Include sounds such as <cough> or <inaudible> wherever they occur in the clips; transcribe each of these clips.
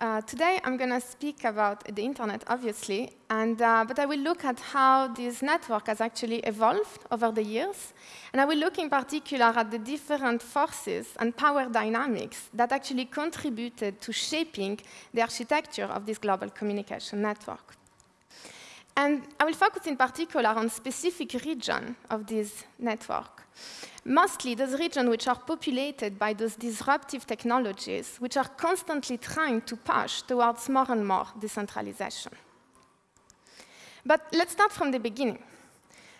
Uh, today, I'm going to speak about the internet, obviously, and, uh, but I will look at how this network has actually evolved over the years. And I will look in particular at the different forces and power dynamics that actually contributed to shaping the architecture of this global communication network. And I will focus in particular on specific region of this network. Mostly those regions which are populated by those disruptive technologies, which are constantly trying to push towards more and more decentralization. But let's start from the beginning.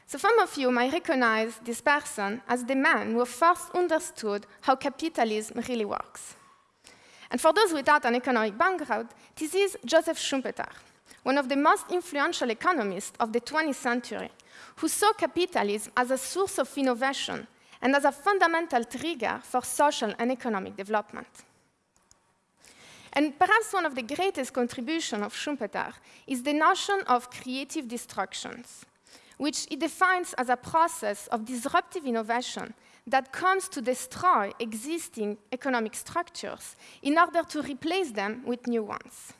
So some of you might recognize this person as the man who first understood how capitalism really works. And for those without an economic background, this is Joseph Schumpeter one of the most influential economists of the 20th century, who saw capitalism as a source of innovation and as a fundamental trigger for social and economic development. And perhaps one of the greatest contributions of Schumpeter is the notion of creative destructions, which he defines as a process of disruptive innovation that comes to destroy existing economic structures in order to replace them with new ones.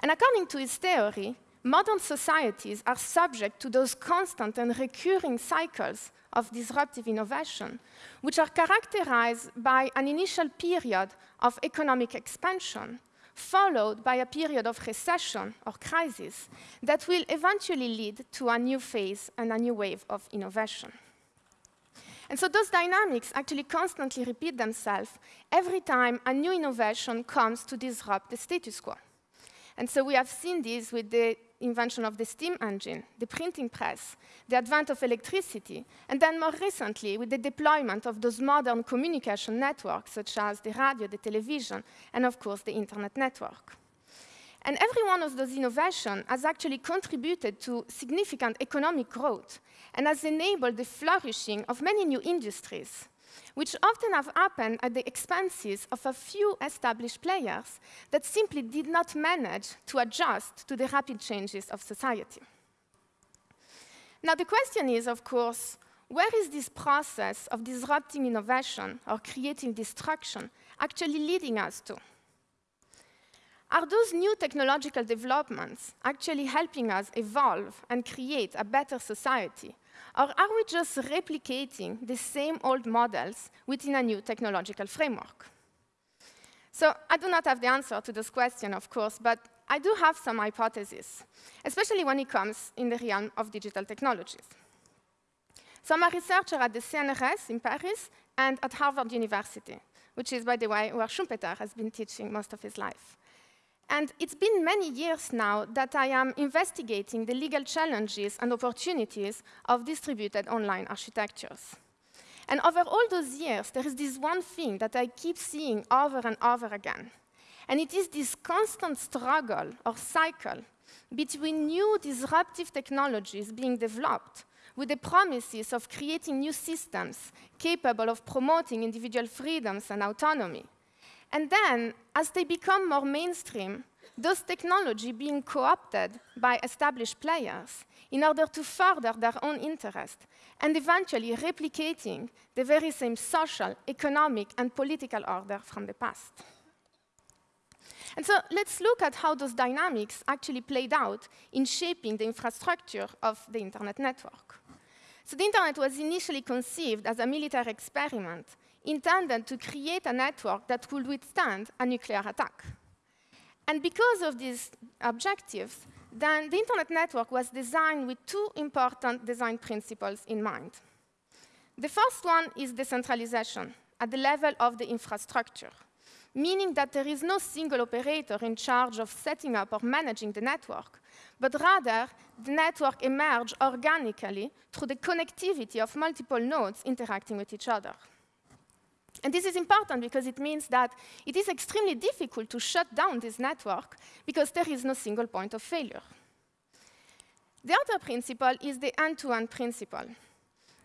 And according to his theory, modern societies are subject to those constant and recurring cycles of disruptive innovation, which are characterized by an initial period of economic expansion, followed by a period of recession or crisis that will eventually lead to a new phase and a new wave of innovation. And so those dynamics actually constantly repeat themselves every time a new innovation comes to disrupt the status quo. And so we have seen this with the invention of the steam engine, the printing press, the advent of electricity, and then more recently with the deployment of those modern communication networks such as the radio, the television, and of course the internet network. And every one of those innovations has actually contributed to significant economic growth and has enabled the flourishing of many new industries, which often have happened at the expenses of a few established players that simply did not manage to adjust to the rapid changes of society. Now, the question is, of course, where is this process of disrupting innovation or creating destruction actually leading us to? Are those new technological developments actually helping us evolve and create a better society? Or are we just replicating the same old models within a new technological framework? So I do not have the answer to this question, of course, but I do have some hypotheses, especially when it comes in the realm of digital technologies. So I'm a researcher at the CNRS in Paris and at Harvard University, which is, by the way, where Schumpeter has been teaching most of his life. And it's been many years now that I am investigating the legal challenges and opportunities of distributed online architectures. And over all those years, there is this one thing that I keep seeing over and over again. And it is this constant struggle or cycle between new disruptive technologies being developed with the promises of creating new systems capable of promoting individual freedoms and autonomy, and then, as they become more mainstream, those technology being co-opted by established players in order to further their own interest, and eventually replicating the very same social, economic, and political order from the past. And so let's look at how those dynamics actually played out in shaping the infrastructure of the internet network. So the internet was initially conceived as a military experiment intended to create a network that could withstand a nuclear attack. And because of these objectives, then the internet network was designed with two important design principles in mind. The first one is decentralization at the level of the infrastructure, meaning that there is no single operator in charge of setting up or managing the network, but rather the network emerges organically through the connectivity of multiple nodes interacting with each other. And this is important because it means that it is extremely difficult to shut down this network because there is no single point of failure. The other principle is the end-to-end -end principle,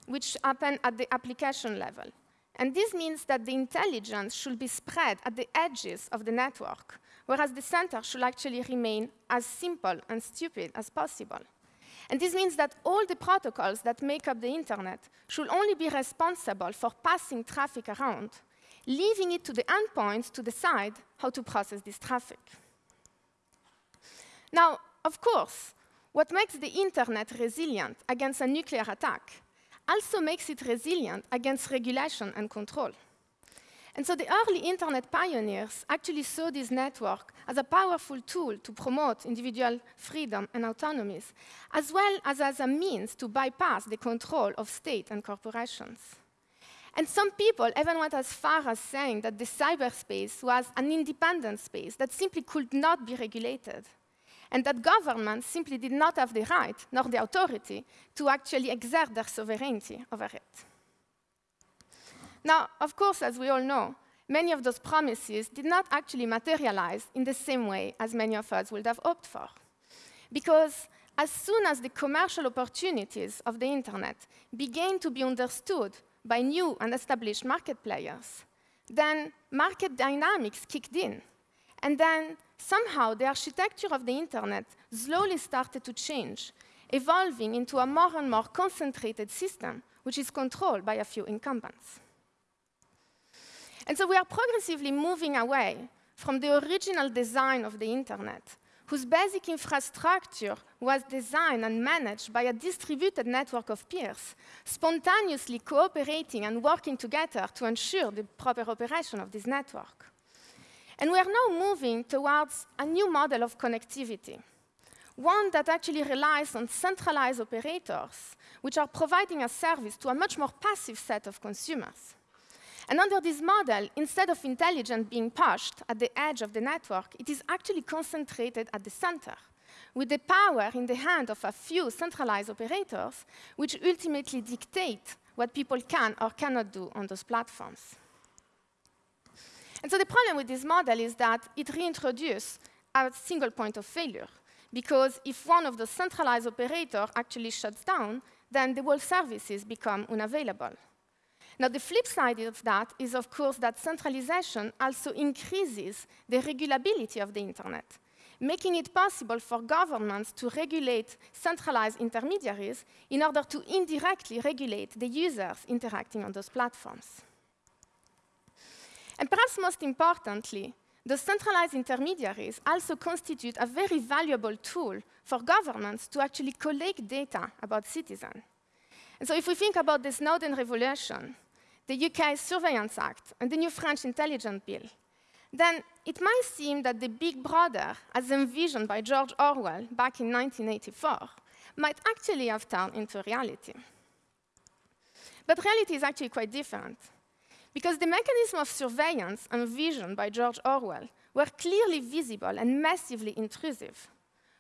which happens at the application level. And this means that the intelligence should be spread at the edges of the network, whereas the center should actually remain as simple and stupid as possible. And this means that all the protocols that make up the internet should only be responsible for passing traffic around, leaving it to the endpoints to decide how to process this traffic. Now, of course, what makes the internet resilient against a nuclear attack also makes it resilient against regulation and control. And so the early internet pioneers actually saw this network as a powerful tool to promote individual freedom and autonomies, as well as as a means to bypass the control of state and corporations. And some people even went as far as saying that the cyberspace was an independent space that simply could not be regulated, and that governments simply did not have the right nor the authority to actually exert their sovereignty over it. Now, of course, as we all know, many of those promises did not actually materialize in the same way as many of us would have hoped for. Because as soon as the commercial opportunities of the internet began to be understood by new and established market players, then market dynamics kicked in. And then somehow the architecture of the internet slowly started to change, evolving into a more and more concentrated system, which is controlled by a few incumbents. And so we are progressively moving away from the original design of the internet, whose basic infrastructure was designed and managed by a distributed network of peers, spontaneously cooperating and working together to ensure the proper operation of this network. And we are now moving towards a new model of connectivity, one that actually relies on centralized operators, which are providing a service to a much more passive set of consumers. And under this model, instead of intelligence being pushed at the edge of the network, it is actually concentrated at the center, with the power in the hand of a few centralized operators, which ultimately dictate what people can or cannot do on those platforms. And so the problem with this model is that it reintroduces a single point of failure, because if one of the centralized operators actually shuts down, then the whole services become unavailable. Now, the flip side of that is, of course, that centralization also increases the regulability of the internet, making it possible for governments to regulate centralized intermediaries in order to indirectly regulate the users interacting on those platforms. And perhaps most importantly, the centralized intermediaries also constitute a very valuable tool for governments to actually collect data about citizens. And so if we think about the Snowden revolution, the UK Surveillance Act, and the new French Intelligence Bill, then it might seem that the big brother, as envisioned by George Orwell back in 1984, might actually have turned into reality. But reality is actually quite different, because the mechanism of surveillance envisioned by George Orwell were clearly visible and massively intrusive,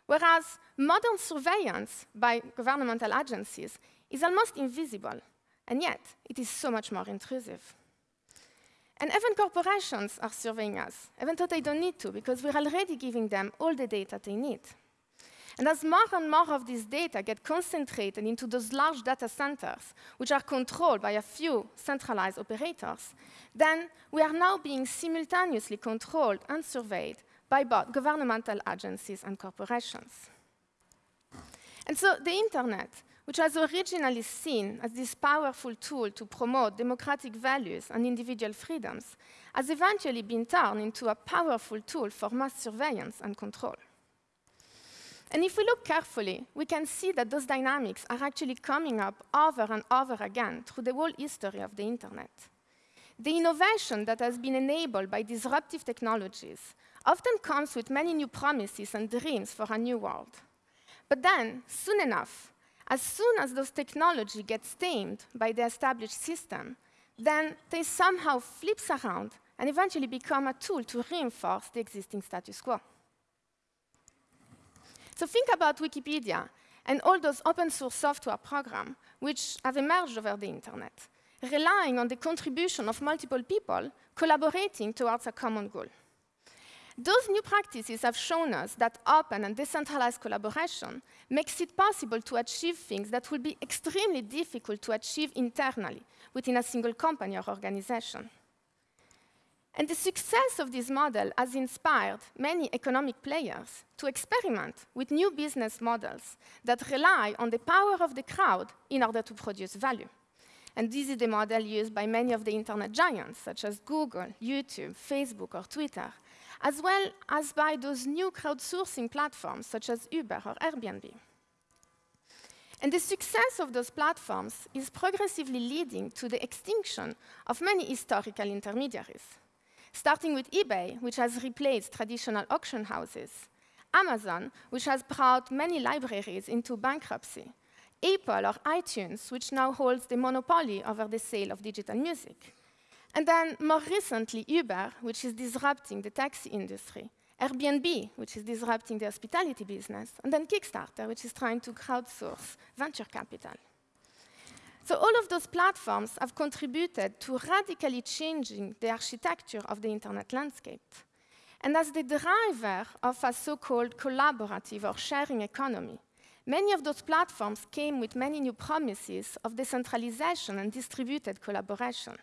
whereas modern surveillance by governmental agencies is almost invisible and yet, it is so much more intrusive. And even corporations are surveying us, even though they don't need to, because we're already giving them all the data they need. And as more and more of this data get concentrated into those large data centers, which are controlled by a few centralized operators, then we are now being simultaneously controlled and surveyed by both governmental agencies and corporations. And so the internet which was originally seen as this powerful tool to promote democratic values and individual freedoms, has eventually been turned into a powerful tool for mass surveillance and control. And if we look carefully, we can see that those dynamics are actually coming up over and over again through the whole history of the internet. The innovation that has been enabled by disruptive technologies often comes with many new promises and dreams for a new world. But then, soon enough, as soon as those technology gets tamed by the established system, then they somehow flips around and eventually become a tool to reinforce the existing status quo. So think about Wikipedia and all those open source software programs which have emerged over the internet, relying on the contribution of multiple people collaborating towards a common goal. Those new practices have shown us that open and decentralized collaboration makes it possible to achieve things that would be extremely difficult to achieve internally within a single company or organization. And the success of this model has inspired many economic players to experiment with new business models that rely on the power of the crowd in order to produce value. And this is the model used by many of the internet giants, such as Google, YouTube, Facebook, or Twitter, as well as by those new crowdsourcing platforms such as Uber or Airbnb. And the success of those platforms is progressively leading to the extinction of many historical intermediaries, starting with eBay, which has replaced traditional auction houses, Amazon, which has brought many libraries into bankruptcy, Apple or iTunes, which now holds the monopoly over the sale of digital music. And then more recently, Uber, which is disrupting the taxi industry, Airbnb, which is disrupting the hospitality business, and then Kickstarter, which is trying to crowdsource venture capital. So all of those platforms have contributed to radically changing the architecture of the internet landscape. And as the driver of a so-called collaborative or sharing economy, many of those platforms came with many new promises of decentralization and distributed collaboration.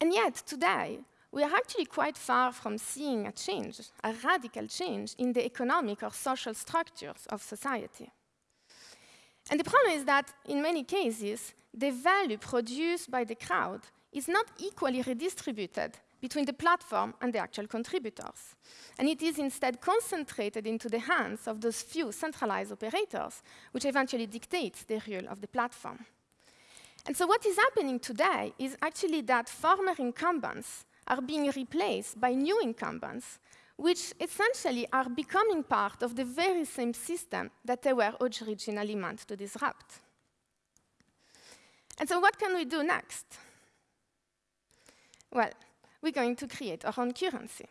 And yet, today, we are actually quite far from seeing a change, a radical change in the economic or social structures of society. And the problem is that, in many cases, the value produced by the crowd is not equally redistributed between the platform and the actual contributors. And it is instead concentrated into the hands of those few centralized operators, which eventually dictates the rule of the platform. And so what is happening today is actually that former incumbents are being replaced by new incumbents, which essentially are becoming part of the very same system that they were originally meant to disrupt. And so what can we do next? Well, we're going to create our own currency.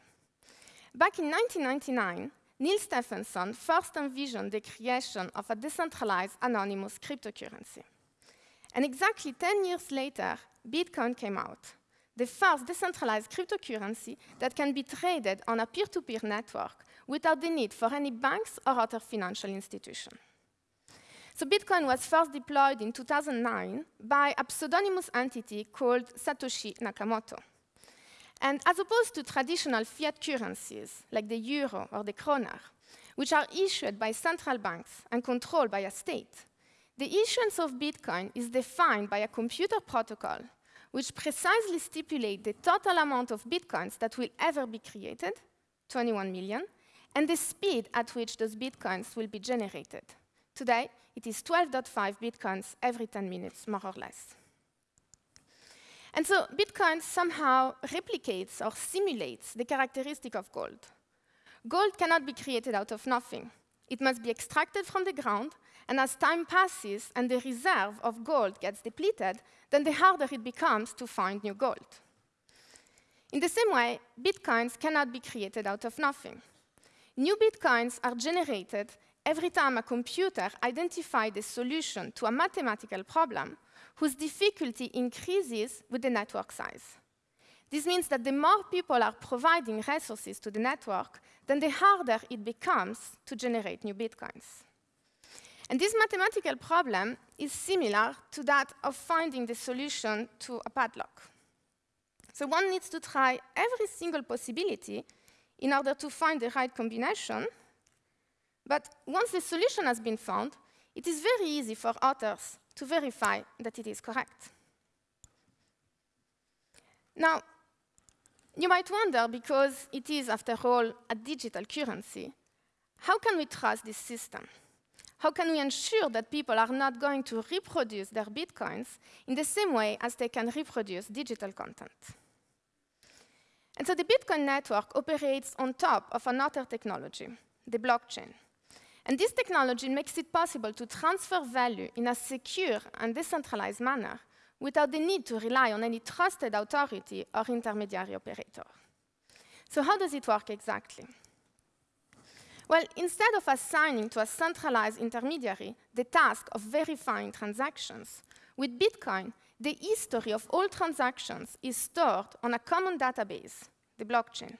Back in 1999, Neal Stephenson first envisioned the creation of a decentralized anonymous cryptocurrency. And exactly 10 years later, Bitcoin came out, the first decentralized cryptocurrency that can be traded on a peer-to-peer -peer network without the need for any banks or other financial institution. So Bitcoin was first deployed in 2009 by a pseudonymous entity called Satoshi Nakamoto. And as opposed to traditional fiat currencies like the euro or the kroner, which are issued by central banks and controlled by a state, the issuance of Bitcoin is defined by a computer protocol which precisely stipulates the total amount of Bitcoins that will ever be created, 21 million, and the speed at which those Bitcoins will be generated. Today, it is 12.5 Bitcoins every 10 minutes, more or less. And so Bitcoin somehow replicates or simulates the characteristic of gold. Gold cannot be created out of nothing. It must be extracted from the ground, and as time passes and the reserve of gold gets depleted, then the harder it becomes to find new gold. In the same way, bitcoins cannot be created out of nothing. New bitcoins are generated every time a computer identifies the solution to a mathematical problem whose difficulty increases with the network size. This means that the more people are providing resources to the network, then the harder it becomes to generate new bitcoins. And this mathematical problem is similar to that of finding the solution to a padlock. So one needs to try every single possibility in order to find the right combination. But once the solution has been found, it is very easy for authors to verify that it is correct. Now, you might wonder, because it is, after all, a digital currency, how can we trust this system? How can we ensure that people are not going to reproduce their bitcoins in the same way as they can reproduce digital content? And so the Bitcoin network operates on top of another technology, the blockchain. And this technology makes it possible to transfer value in a secure and decentralized manner without the need to rely on any trusted authority or intermediary operator. So how does it work exactly? Well, instead of assigning to a centralized intermediary the task of verifying transactions, with Bitcoin, the history of all transactions is stored on a common database, the blockchain.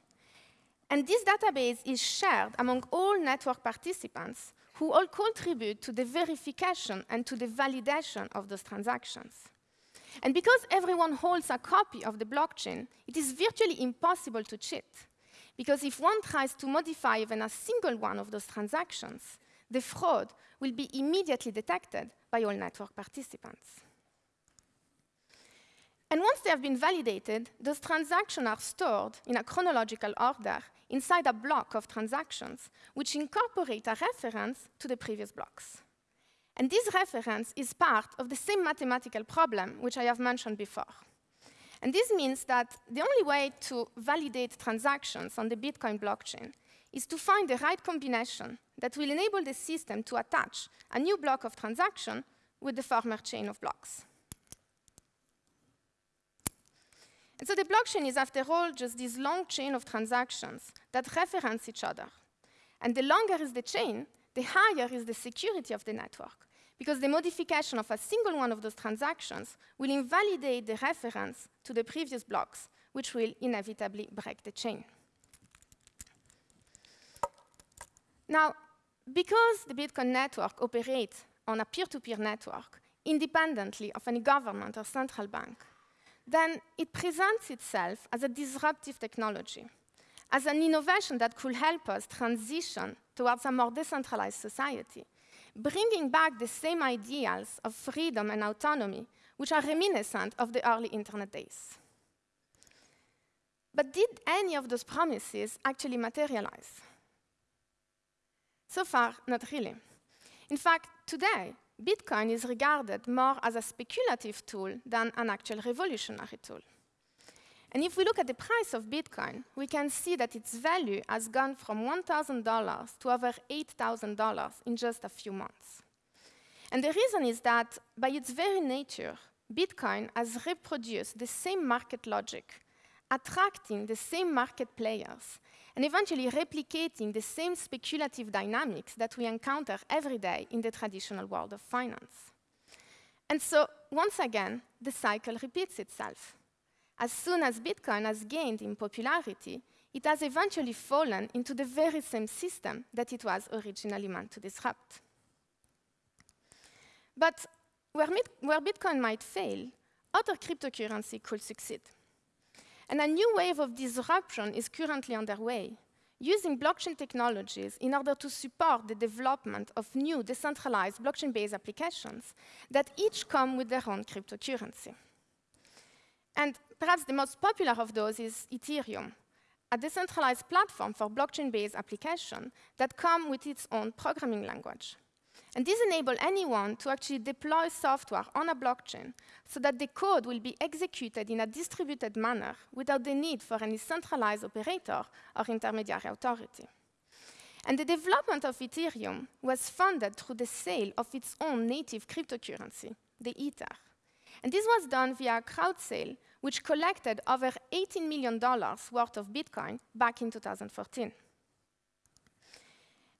And this database is shared among all network participants who all contribute to the verification and to the validation of those transactions. And because everyone holds a copy of the blockchain, it is virtually impossible to cheat. Because if one tries to modify even a single one of those transactions, the fraud will be immediately detected by all network participants. And once they have been validated, those transactions are stored in a chronological order inside a block of transactions, which incorporate a reference to the previous blocks. And this reference is part of the same mathematical problem which I have mentioned before. And this means that the only way to validate transactions on the Bitcoin blockchain is to find the right combination that will enable the system to attach a new block of transaction with the former chain of blocks. And so the blockchain is, after all, just this long chain of transactions that reference each other. And the longer is the chain, the higher is the security of the network, because the modification of a single one of those transactions will invalidate the reference to the previous blocks, which will inevitably break the chain. Now, because the Bitcoin network operates on a peer-to-peer -peer network, independently of any government or central bank, then it presents itself as a disruptive technology, as an innovation that could help us transition towards a more decentralized society, bringing back the same ideals of freedom and autonomy which are reminiscent of the early internet days. But did any of those promises actually materialize? So far, not really. In fact, today, Bitcoin is regarded more as a speculative tool than an actual revolutionary tool. And if we look at the price of Bitcoin, we can see that its value has gone from $1,000 to over $8,000 in just a few months. And the reason is that, by its very nature, Bitcoin has reproduced the same market logic, attracting the same market players, and eventually replicating the same speculative dynamics that we encounter every day in the traditional world of finance. And so, once again, the cycle repeats itself. As soon as Bitcoin has gained in popularity, it has eventually fallen into the very same system that it was originally meant to disrupt. But where, where Bitcoin might fail, other cryptocurrency could succeed. And a new wave of disruption is currently underway, using blockchain technologies in order to support the development of new decentralized blockchain-based applications that each come with their own cryptocurrency. And perhaps the most popular of those is Ethereum, a decentralized platform for blockchain-based applications that come with its own programming language. And this enables anyone to actually deploy software on a blockchain so that the code will be executed in a distributed manner without the need for any centralized operator or intermediary authority. And the development of Ethereum was funded through the sale of its own native cryptocurrency, the Ether. And this was done via a crowd sale, which collected over $18 million worth of Bitcoin back in 2014.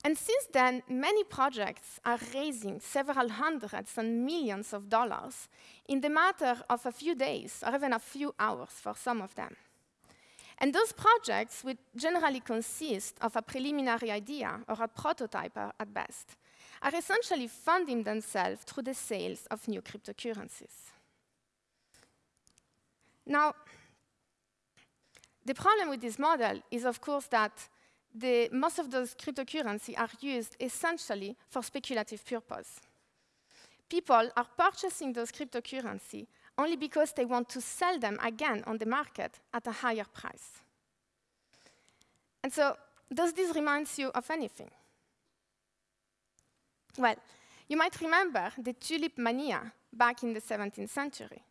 And since then, many projects are raising several hundreds and millions of dollars in the matter of a few days or even a few hours for some of them. And those projects, which generally consist of a preliminary idea or a prototype at best, are essentially funding themselves through the sales of new cryptocurrencies. Now, the problem with this model is, of course, that the, most of those cryptocurrencies are used essentially for speculative purpose. People are purchasing those cryptocurrencies only because they want to sell them again on the market at a higher price. And so, does this remind you of anything? Well, you might remember the tulip mania back in the 17th century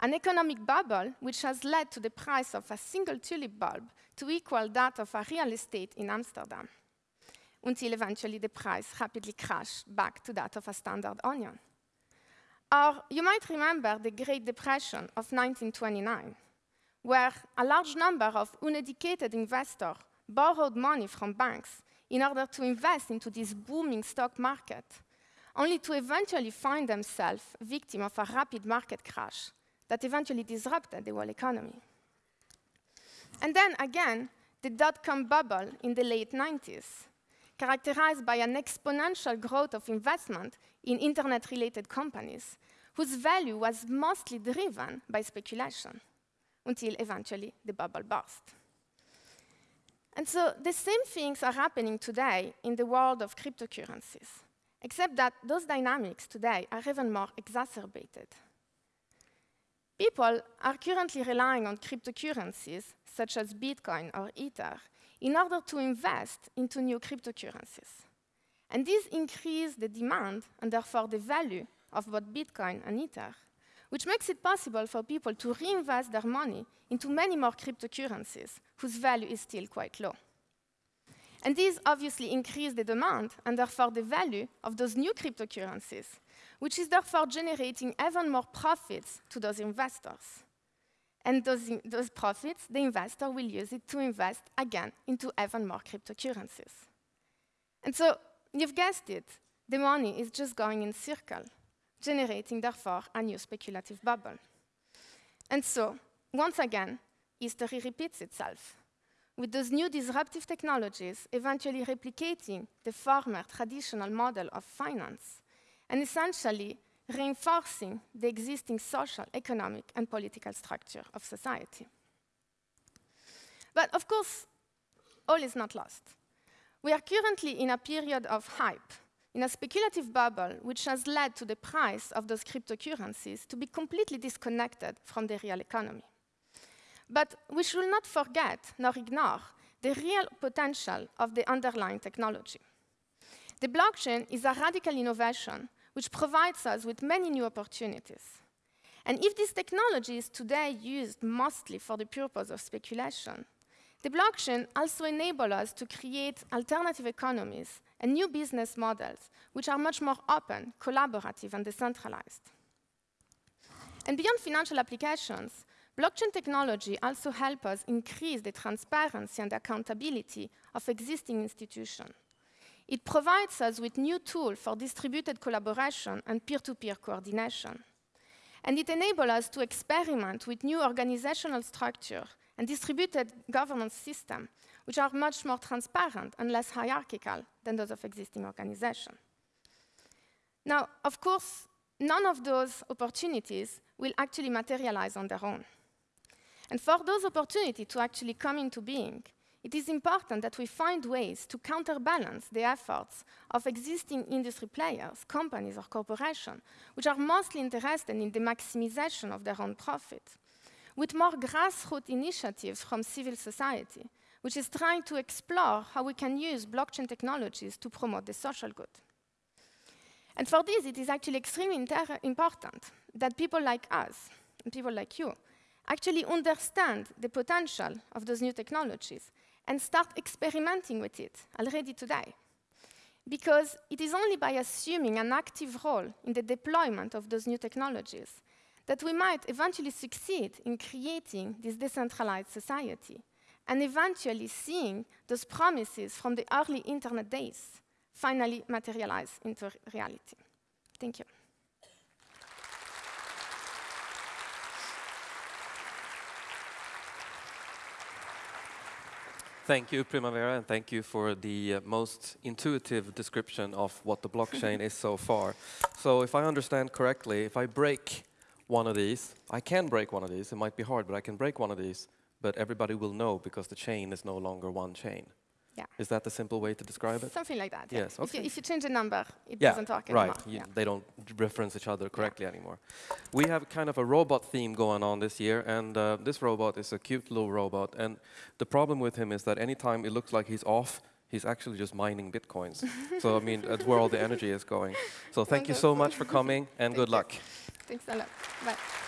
an economic bubble which has led to the price of a single tulip bulb to equal that of a real estate in Amsterdam, until eventually the price rapidly crashed back to that of a standard onion. Or you might remember the Great Depression of 1929, where a large number of uneducated investors borrowed money from banks in order to invest into this booming stock market, only to eventually find themselves victim of a rapid market crash that eventually disrupted the world economy. And then again, the dot-com bubble in the late 90s, characterized by an exponential growth of investment in internet-related companies, whose value was mostly driven by speculation, until eventually the bubble burst. And so the same things are happening today in the world of cryptocurrencies, except that those dynamics today are even more exacerbated. People are currently relying on cryptocurrencies, such as Bitcoin or Ether, in order to invest into new cryptocurrencies. And this increases the demand and therefore the value of both Bitcoin and Ether, which makes it possible for people to reinvest their money into many more cryptocurrencies whose value is still quite low. And these obviously increase the demand and therefore the value of those new cryptocurrencies, which is therefore generating even more profits to those investors. And those, those profits, the investor will use it to invest again into even more cryptocurrencies. And so you've guessed it, the money is just going in circle, generating therefore a new speculative bubble. And so, once again, history repeats itself, with those new disruptive technologies eventually replicating the former traditional model of finance and essentially reinforcing the existing social, economic, and political structure of society. But of course, all is not lost. We are currently in a period of hype, in a speculative bubble which has led to the price of those cryptocurrencies to be completely disconnected from the real economy. But we should not forget nor ignore the real potential of the underlying technology. The blockchain is a radical innovation which provides us with many new opportunities. And if this technology is today used mostly for the purpose of speculation, the blockchain also enables us to create alternative economies and new business models which are much more open, collaborative, and decentralized. And beyond financial applications, blockchain technology also helps us increase the transparency and accountability of existing institutions. It provides us with new tools for distributed collaboration and peer-to-peer -peer coordination. And it enables us to experiment with new organizational structure and distributed governance system, which are much more transparent and less hierarchical than those of existing organizations. Now, of course, none of those opportunities will actually materialize on their own. And for those opportunities to actually come into being, it is important that we find ways to counterbalance the efforts of existing industry players, companies or corporations, which are mostly interested in the maximization of their own profit, with more grassroots initiatives from civil society, which is trying to explore how we can use blockchain technologies to promote the social good. And for this, it is actually extremely important that people like us, and people like you, actually understand the potential of those new technologies and start experimenting with it already today. Because it is only by assuming an active role in the deployment of those new technologies that we might eventually succeed in creating this decentralized society and eventually seeing those promises from the early internet days finally materialize into reality. Thank you. Thank you, Primavera, and thank you for the uh, most intuitive description of what the blockchain is so far. So if I understand correctly, if I break one of these, I can break one of these, it might be hard, but I can break one of these, but everybody will know because the chain is no longer one chain. Yeah. Is that the simple way to describe it? Something like that. Yes. Yeah. Okay. If, you, if, you, change the number, it yeah, doesn't talk right. anymore. Yeah. They don't reference each other correctly anymore. We have kind of a robot theme going on this year, and uh, this robot is a cute little robot. And the problem with him is that anytime it looks like he's off, he's actually just mining bitcoins. <laughs> so I mean, that's where all the energy is going. So thank you so much for coming, and <laughs> good you. luck. Thanks a lot. Bye.